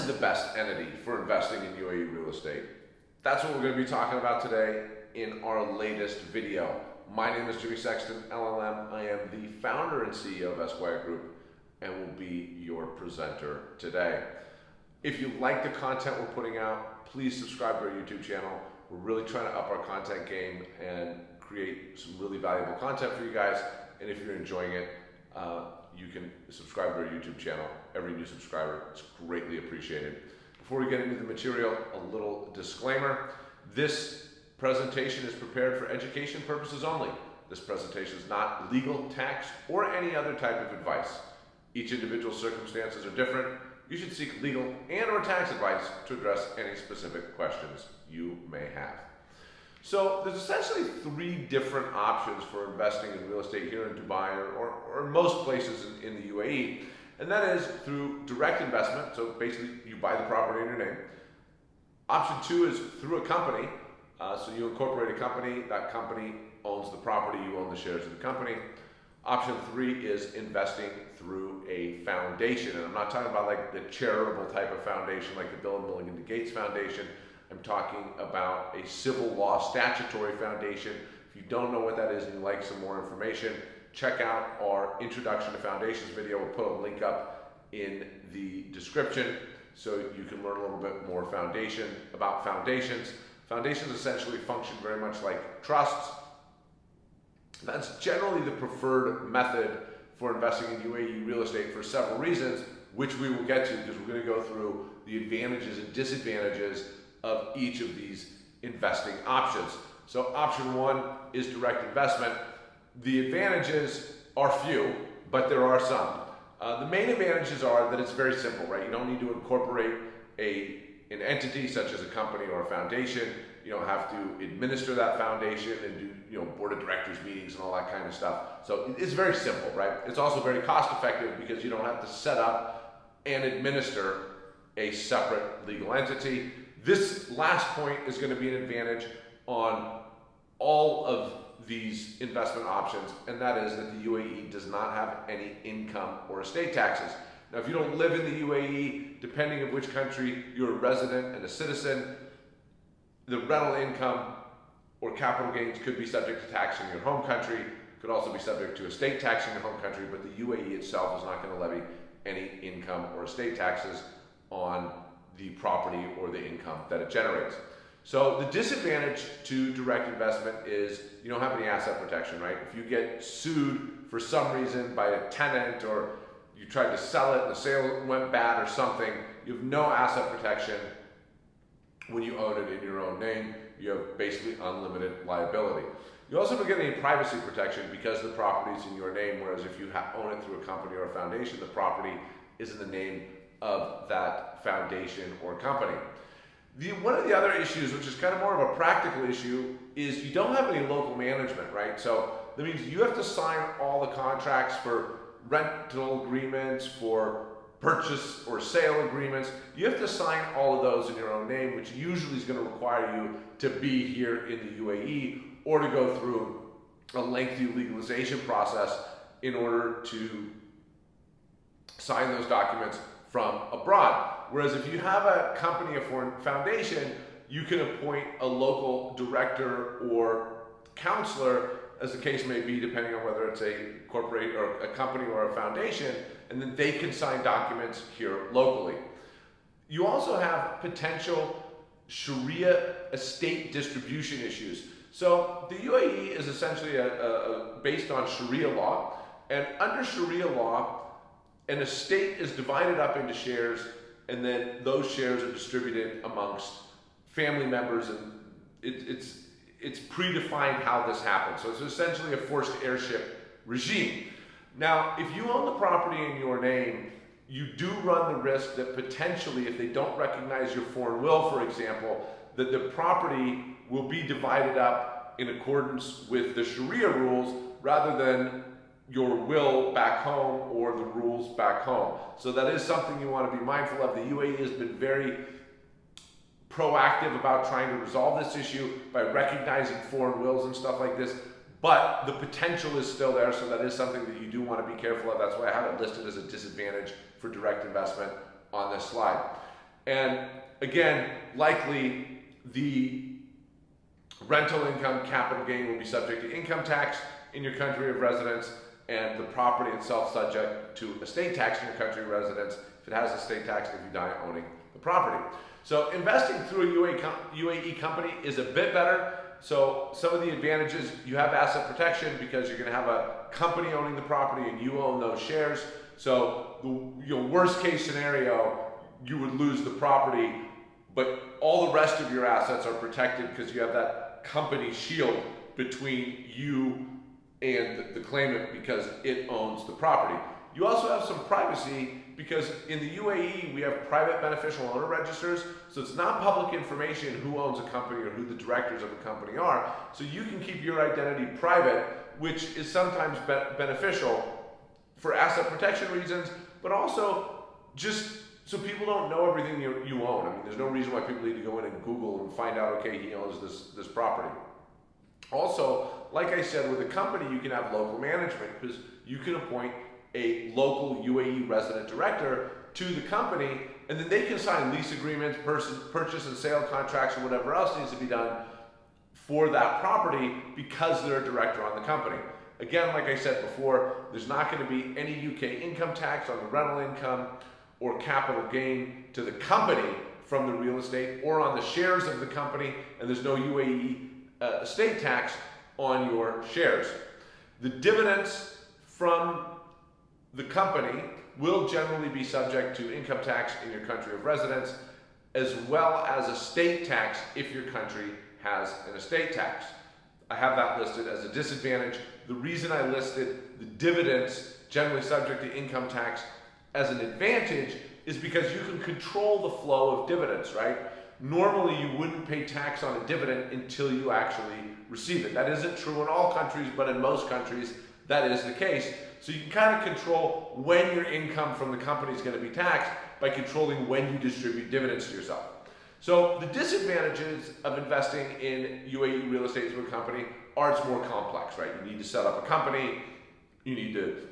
is the best entity for investing in UAE real estate? That's what we're going to be talking about today in our latest video. My name is Jimmy Sexton, LLM. I am the founder and CEO of Esquire Group and will be your presenter today. If you like the content we're putting out, please subscribe to our YouTube channel. We're really trying to up our content game and create some really valuable content for you guys. And if you're enjoying it, uh, you can subscribe to our YouTube channel. Every new subscriber is greatly appreciated. Before we get into the material, a little disclaimer. This presentation is prepared for education purposes only. This presentation is not legal, tax, or any other type of advice. Each individual circumstances are different. You should seek legal and or tax advice to address any specific questions you may have. So there's essentially three different options for investing in real estate here in Dubai or, or, most places in, in, the UAE. And that is through direct investment. So basically you buy the property in your name. Option two is through a company. Uh, so you incorporate a company, that company owns the property, you own the shares of the company. Option three is investing through a foundation. And I'm not talking about like the charitable type of foundation like the Bill and Melinda Gates Foundation. I'm talking about a civil law statutory foundation. If you don't know what that is and you'd like some more information, check out our Introduction to Foundations video. We'll put a link up in the description so you can learn a little bit more foundation about foundations. Foundations essentially function very much like trusts. That's generally the preferred method for investing in UAE real estate for several reasons, which we will get to because we're going to go through the advantages and disadvantages of each of these investing options. So option one is direct investment. The advantages are few, but there are some. Uh, the main advantages are that it's very simple, right? You don't need to incorporate a, an entity such as a company or a foundation. You don't have to administer that foundation and do you know board of directors meetings and all that kind of stuff. So it's very simple, right? It's also very cost effective because you don't have to set up and administer a separate legal entity. This last point is going to be an advantage on all of these investment options, and that is that the UAE does not have any income or estate taxes. Now, if you don't live in the UAE, depending on which country you're a resident and a citizen, the rental income or capital gains could be subject to tax in your home country, could also be subject to estate tax in your home country, but the UAE itself is not going to levy any income or estate taxes on the property or the income that it generates. So the disadvantage to direct investment is you don't have any asset protection, right? If you get sued for some reason by a tenant or you tried to sell it and the sale went bad or something, you have no asset protection when you own it in your own name. You have basically unlimited liability. You also don't get any privacy protection because the property is in your name, whereas if you own it through a company or a foundation, the property is in the name of that foundation or company. The, one of the other issues, which is kind of more of a practical issue, is you don't have any local management, right? So that means you have to sign all the contracts for rental agreements, for purchase or sale agreements. You have to sign all of those in your own name, which usually is going to require you to be here in the UAE or to go through a lengthy legalization process in order to sign those documents from abroad. Whereas if you have a company, a foundation, you can appoint a local director or counselor, as the case may be, depending on whether it's a corporate or a company or a foundation, and then they can sign documents here locally. You also have potential Sharia estate distribution issues. So the UAE is essentially a, a, a based on Sharia law, and under Sharia law, an estate is divided up into shares and then those shares are distributed amongst family members and it, it's it's predefined how this happens. So it's essentially a forced heirship regime. Now, if you own the property in your name, you do run the risk that potentially, if they don't recognize your foreign will, for example, that the property will be divided up in accordance with the Sharia rules rather than your will back home or the rules back home. So that is something you want to be mindful of. The UAE has been very proactive about trying to resolve this issue by recognizing foreign wills and stuff like this. But the potential is still there, so that is something that you do want to be careful of. That's why I have it listed as a disadvantage for direct investment on this slide. And again, likely the rental income capital gain will be subject to income tax in your country of residence and the property itself subject to estate tax in your country residence if it has estate tax if you die owning the property. So investing through a UAE company is a bit better. So some of the advantages, you have asset protection because you're gonna have a company owning the property and you own those shares. So the your worst case scenario, you would lose the property, but all the rest of your assets are protected because you have that company shield between you and the, claimant because it owns the property. You also have some privacy because in the UAE we have private beneficial owner registers, so it's not public information who owns a company or who the directors of a company are. So you can keep your identity private, which is sometimes be beneficial for asset protection reasons, but also just so people don't know everything you, you own. I mean, there's no reason why people need to go in and Google and find out, okay, he owns this, this property. Also, like I said, with a company, you can have local management because you can appoint a local UAE resident director to the company, and then they can sign lease agreements, purchase and sale contracts, or whatever else needs to be done for that property because they're a director on the company. Again, like I said before, there's not going to be any UK income tax on the rental income or capital gain to the company from the real estate or on the shares of the company, and there's no UAE uh, estate tax on your shares. The dividends from the company will generally be subject to income tax in your country of residence, as well as estate tax if your country has an estate tax. I have that listed as a disadvantage. The reason I listed the dividends generally subject to income tax as an advantage is because you can control the flow of dividends, right? Normally you wouldn't pay tax on a dividend until you actually receive it. That isn't true in all countries, but in most countries that is the case. So you can kind of control when your income from the company is going to be taxed by controlling when you distribute dividends to yourself. So the disadvantages of investing in UAE real estate through a company are it's more complex, right? You need to set up a company, you need to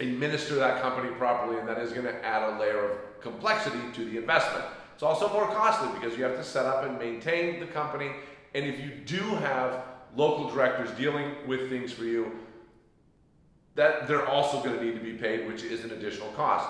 administer that company properly, and that is going to add a layer of complexity to the investment. It's also more costly because you have to set up and maintain the company, and if you do have local directors dealing with things for you, that they're also going to need to be paid, which is an additional cost.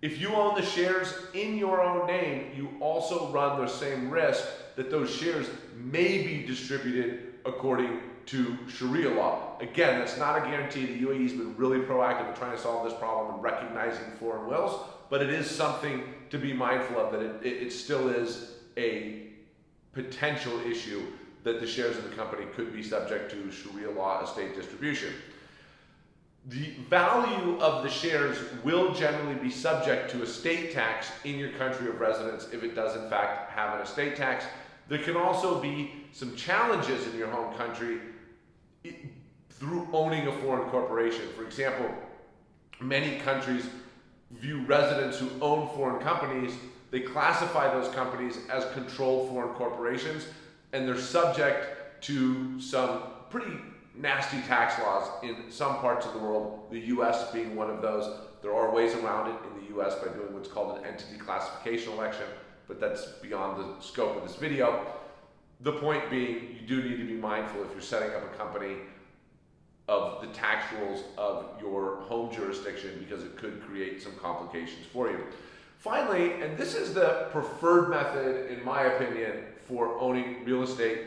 If you own the shares in your own name, you also run the same risk that those shares may be distributed according to Sharia law. Again, that's not a guarantee. The UAE has been really proactive in trying to solve this problem and recognizing foreign wills, but it is something to be mindful of that it, it, it still is a potential issue that the shares of the company could be subject to Sharia law estate distribution. The value of the shares will generally be subject to estate tax in your country of residence if it does in fact have an estate tax. There can also be some challenges in your home country through owning a foreign corporation. For example, many countries view residents who own foreign companies, they classify those companies as controlled foreign corporations, and they're subject to some pretty nasty tax laws in some parts of the world, the US being one of those. There are ways around it in the US by doing what's called an entity classification election, but that's beyond the scope of this video. The point being, you do need to be mindful if you're setting up a company of the tax rules of your home jurisdiction because it could create some complications for you. Finally, and this is the preferred method, in my opinion, for owning real estate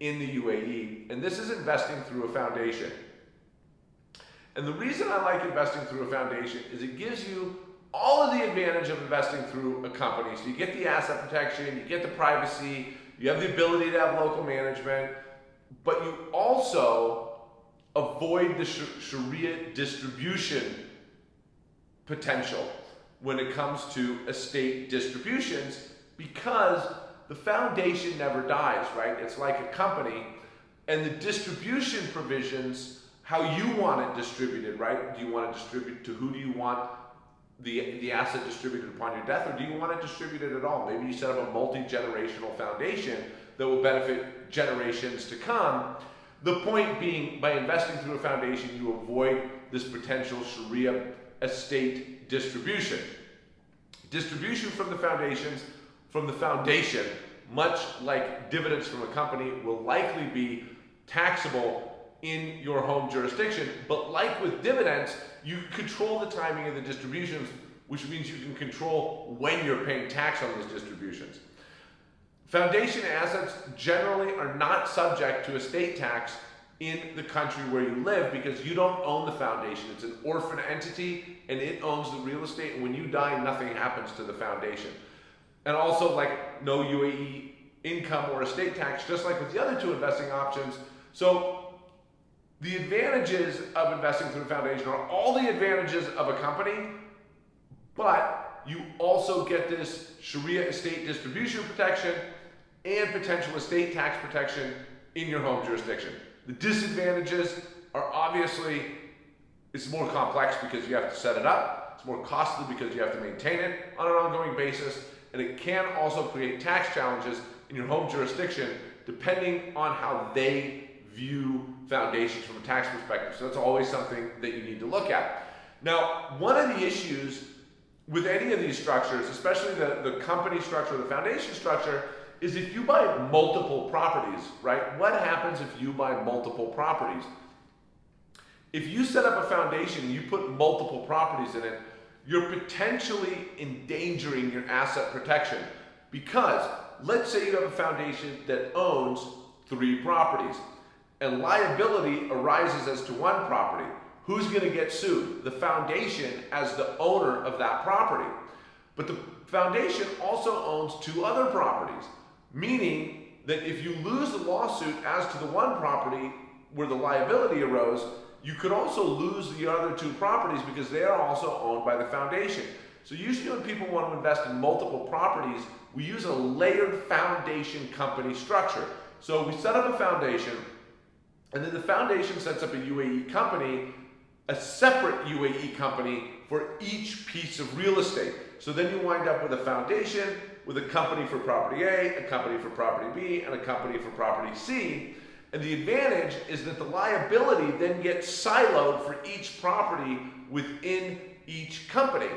in the UAE, and this is investing through a foundation. And the reason I like investing through a foundation is it gives you all of the advantage of investing through a company. So you get the asset protection, you get the privacy, you have the ability to have local management, but you also avoid the Sharia distribution potential when it comes to estate distributions because the foundation never dies, right? It's like a company, and the distribution provisions, how you want it distributed, right? Do you want to distribute to who do you want the, the asset distributed upon your death, or do you want it distributed at all? Maybe you set up a multi-generational foundation that will benefit generations to come. The point being, by investing through a foundation, you avoid this potential Sharia estate distribution. Distribution from the foundations, from the foundation, much like dividends from a company, will likely be taxable in your home jurisdiction. But like with dividends, you control the timing of the distributions, which means you can control when you're paying tax on those distributions. Foundation assets generally are not subject to estate tax in the country where you live because you don't own the foundation. It's an orphan entity and it owns the real estate. And when you die, nothing happens to the foundation. And also, like no UAE income or estate tax, just like with the other two investing options. So, the advantages of investing through a foundation are all the advantages of a company, but you also get this Sharia estate distribution protection and potential estate tax protection in your home jurisdiction. The disadvantages are obviously it's more complex because you have to set it up. It's more costly because you have to maintain it on an ongoing basis. And it can also create tax challenges in your home jurisdiction depending on how they view foundations from a tax perspective. So that's always something that you need to look at. Now, one of the issues with any of these structures, especially the, the company structure, the foundation structure, is if you buy multiple properties, right? What happens if you buy multiple properties? If you set up a foundation and you put multiple properties in it, you're potentially endangering your asset protection because let's say you have a foundation that owns three properties and liability arises as to one property. Who's going to get sued? The foundation as the owner of that property. But the foundation also owns two other properties. Meaning that if you lose the lawsuit as to the one property where the liability arose, you could also lose the other two properties because they are also owned by the foundation. So usually when people want to invest in multiple properties, we use a layered foundation company structure. So we set up a foundation, and then the foundation sets up a UAE company, a separate UAE company for each piece of real estate. So then you wind up with a foundation, with a company for property A, a company for property B, and a company for property C. And the advantage is that the liability then gets siloed for each property within each company.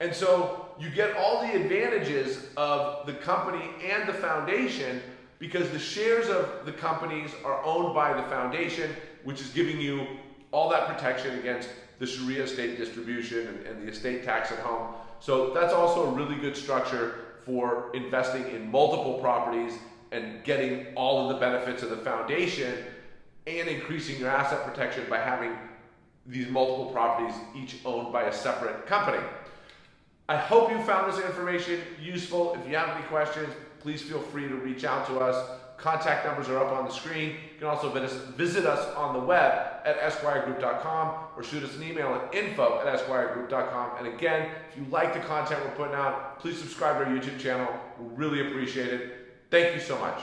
And so you get all the advantages of the company and the foundation because the shares of the companies are owned by the foundation, which is giving you all that protection against the Sharia estate distribution and, and the estate tax at home. So that's also a really good structure for investing in multiple properties and getting all of the benefits of the foundation and increasing your asset protection by having these multiple properties each owned by a separate company. I hope you found this information useful. If you have any questions, please feel free to reach out to us. Contact numbers are up on the screen. You can also visit us on the web at esquiregroup.com or shoot us an email at info at esquiregroup.com. And again, if you like the content we're putting out, please subscribe to our YouTube channel. We really appreciate it. Thank you so much.